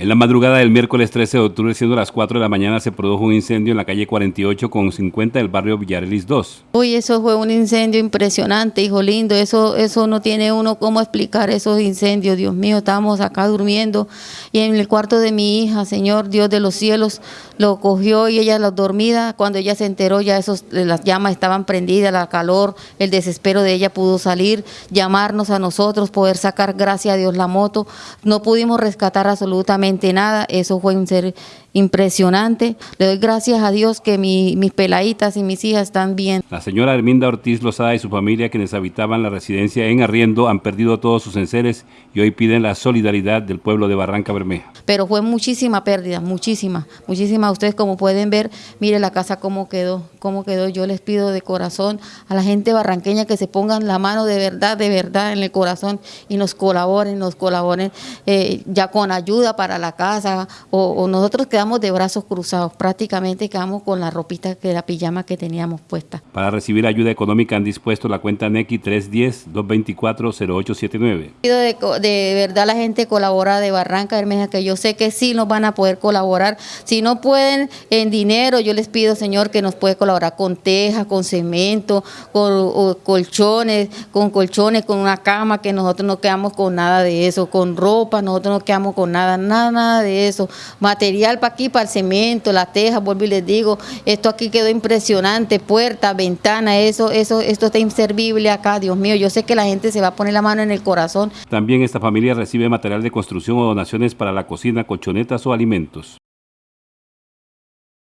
En la madrugada del miércoles 13 de octubre, siendo las 4 de la mañana, se produjo un incendio en la calle 48 con 50 del barrio Villarelis 2. Uy, eso fue un incendio impresionante, hijo lindo. Eso, eso no tiene uno cómo explicar esos incendios. Dios mío, estábamos acá durmiendo y en el cuarto de mi hija, Señor Dios de los cielos, lo cogió y ella la dormida. Cuando ella se enteró, ya esos, las llamas estaban prendidas, la calor, el desespero de ella pudo salir, llamarnos a nosotros, poder sacar, gracias a Dios, la moto. No pudimos rescatar absolutamente nada, eso fue un ser impresionante. Le doy gracias a Dios que mis peladitas y mis hijas están bien. La señora Herminda Ortiz Lozada y su familia, quienes habitaban la residencia en Arriendo, han perdido todos sus enseres y hoy piden la solidaridad del pueblo de Barranca Bermeja. Pero fue muchísima pérdida, muchísima, muchísima. Ustedes como pueden ver, mire la casa cómo quedó, cómo quedó. Yo les pido de corazón a la gente barranqueña que se pongan la mano de verdad, de verdad en el corazón y nos colaboren, nos colaboren eh, ya con ayuda para la casa o, o nosotros quedamos de brazos cruzados, prácticamente quedamos con la ropita, que la pijama que teníamos puesta. Para recibir ayuda económica han dispuesto la cuenta NECI 310-224-0879. De, de verdad la gente colabora de Barranca Bermeja, que yo sé que sí nos van a poder colaborar. Si no pueden en dinero, yo les pido, Señor, que nos puede colaborar con tejas, con cemento, con colchones, con colchones, con una cama, que nosotros no quedamos con nada de eso, con ropa, nosotros no quedamos con nada, nada, de eso. Material para aquí, para el cemento, la teja, vuelvo y les digo, esto aquí quedó impresionante, puerta, ventana, eso, eso, esto está inservible acá, Dios mío, yo sé que la gente se va a poner la mano en el corazón. También esta familia recibe material de construcción o donaciones para la cocina, colchonetas o alimentos.